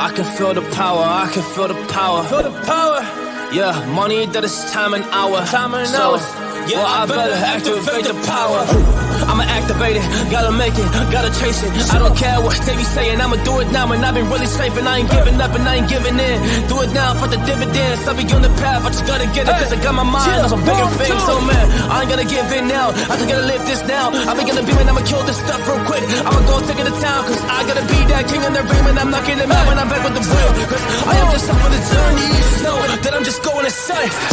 I can feel the power, I can feel the power. Feel the power. Yeah, money that is time and hour. Time and so, hours. Yeah, well, I I better better activate activate the power. I'ma activate it, gotta make it, gotta chase it. I don't care what they be saying, I'ma do it now. And I've been really safe, and I ain't giving up, and I ain't giving in. Do it now for the dividends. I'll be on the path, I just gotta get it, cause I got my mind Yeah, on some bigger things. So, man, I ain't gonna give in now. I just gotta live this now. I've been gonna be when I'ma kill this stuff real quick. I'ma go take it to town, cause I gotta be that king in the ring, and I'm knocking them out real.